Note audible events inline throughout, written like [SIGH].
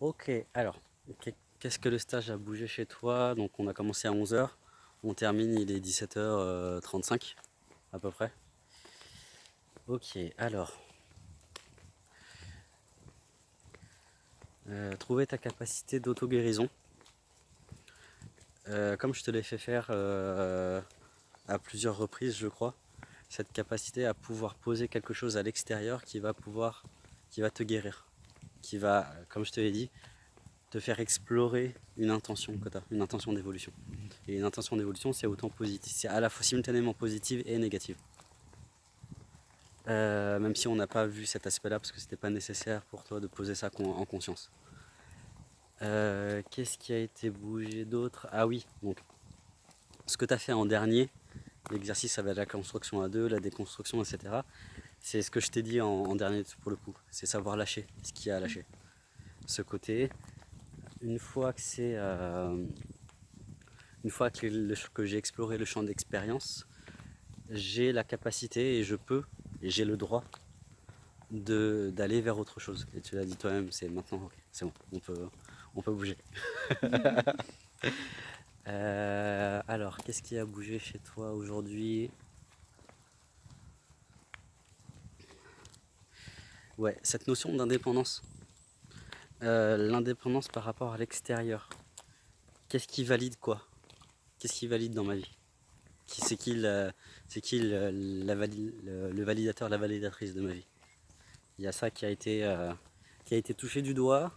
Ok, alors, qu'est-ce que le stage a bougé chez toi? Donc on a commencé à 11h, on termine, il est 17h35 à peu près. Ok, alors. Euh, trouver ta capacité d'auto-guérison. Euh, comme je te l'ai fait faire euh, à plusieurs reprises, je crois, cette capacité à pouvoir poser quelque chose à l'extérieur qui va pouvoir, qui va te guérir, qui va, comme je te l'ai dit, te faire explorer une intention que as, une intention d'évolution. Et une intention d'évolution, c'est autant positif, c'est à la fois simultanément positive et négative. Euh, même si on n'a pas vu cet aspect-là parce que c'était pas nécessaire pour toi de poser ça en conscience. Euh, qu'est-ce qui a été bougé d'autre? Ah oui, donc ce que tu as fait en dernier, l'exercice avec la construction à deux, la déconstruction, etc. C'est ce que je t'ai dit en, dernier pour le coup, c'est savoir lâcher ce qu'il y a à lâcher. Ce côté, une fois que c'est euh, une fois que, j'ai exploré le champ d'expérience, j'ai la capacité et je peux et j'ai le droit d'aller vers autre chose. Et tu l'as dit toi-même, c'est maintenant, ok, c'est bon, on peut, on bouger. [LAUGHS] Euh, alors, qu'est-ce qui a bougé chez toi aujourd'hui? Ouais, cette notion d'indépendance. Euh, l'indépendance par rapport à l'extérieur. Qu'est-ce qui valide quoi? Qu'est-ce qui valide dans ma vie? C'est qui, le, qui le, le, validateur, la validatrice de ma vie? Il y a ça qui a été, euh, qui a été touché du doigt.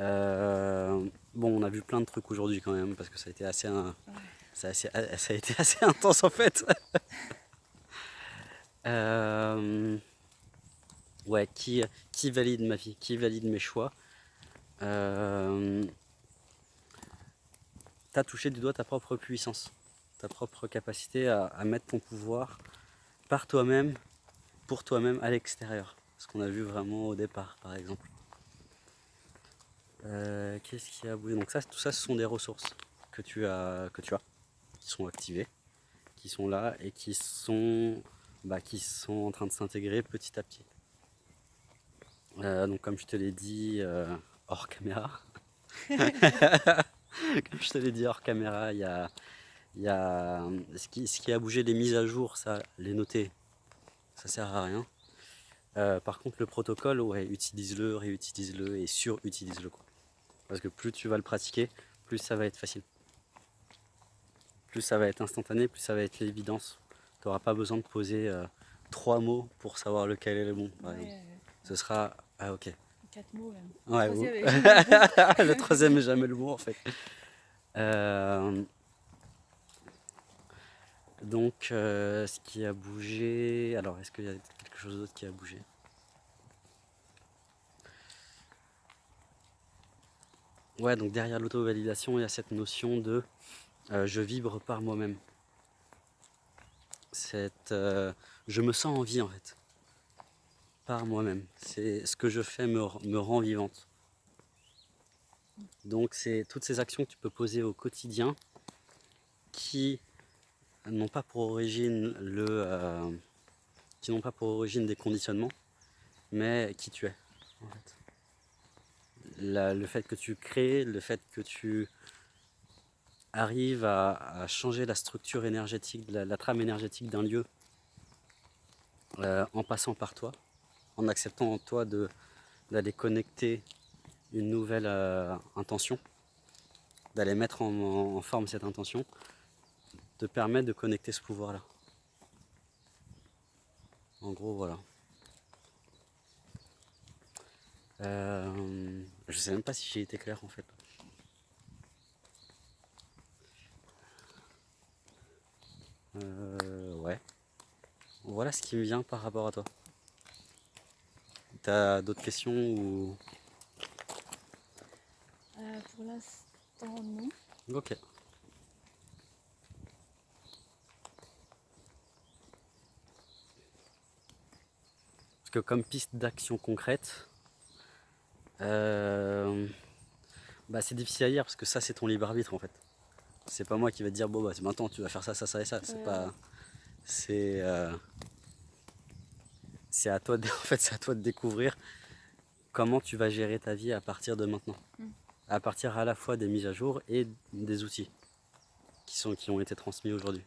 Euh, bon, on a vu plein de trucs aujourd'hui quand même, parce que ça a été assez, ça a, été assez [LAUGHS] intense en fait. [LAUGHS] ouais, qui, valide ma vie, qui valide mes choix. Euh, tu as touché du doigt ta propre puissance, ta propre capacité à, mettre ton pouvoir par toi-même, pour toi-même à l'extérieur. Ce qu'on a vu vraiment au départ, par exemple. Euh, qu'est-ce qui a bougé Donc ça, tout ça, ce sont des ressources que tu as, que tu as, qui sont activées, qui sont là et qui sont, bah, qui sont en train de s'intégrer petit à petit. Euh, donc comme je te l'ai dit euh, hors caméra, [LAUGHS] comme je te l'ai dit hors caméra, il y a, y a ce, qui, ce, qui, a bougé, les mises à jour, ça, les noter, ça sert à rien. Euh, par contre le protocole, ouais, utilise-le, réutilise-le et sur-utilise-le. Parce que plus tu vas le pratiquer, plus ça va être facile. Plus ça va être instantané, plus ça va être l'évidence. Tu n'auras pas besoin de poser trois mots pour savoir lequel est le bon. Ce sera ah ok. Quatre mots même. Ouais, [LAUGHS] le troisième n'est jamais le mot en fait. Euh, donc euh, ce qui a bougé, alors est-ce qu'il y a quelque chose d'autre qui a bougé? Ouais, donc derrière l'auto-validation, il y a cette notion de euh, je vibre par moi-même. Cette, je me sens en vie en fait par moi-même. C'est ce que je fais me, rend vivante. Donc c'est toutes ces actions que tu peux poser au quotidien qui n'ont pas pour origine le euh, qui n'ont pas pour origine des conditionnements, mais qui tu es. le fait que tu crées, le fait que tu arrives à, changer la structure énergétique, la, trame énergétique d'un lieu euh, en passant par toi, en acceptant en toi d'aller connecter une nouvelle euh, intention, d'aller mettre en, forme cette intention, te permet de connecter ce pouvoir-là. En gros, voilà. Euh, je sais même pas si j'ai été clair en fait. Euh, ouais. Voilà ce qui me vient par rapport à toi. T'as d'autres questions ou... Euh, pour l'instant, non. Ok. Parce que comme piste d'action concrète, euh, bah c'est difficile à dire parce que ça c'est ton libre arbitre en fait. C'est pas moi qui va te dire bon bah maintenant tu vas faire ça, ça, ça et ça. C'est pas. C'est. C'est à toi de, [LAUGHS] en fait, c'est à toi de découvrir comment tu vas gérer ta vie à partir de maintenant. Mm. À partir à la fois des mises à jour et des outils qui, sont, qui ont été transmis aujourd'hui.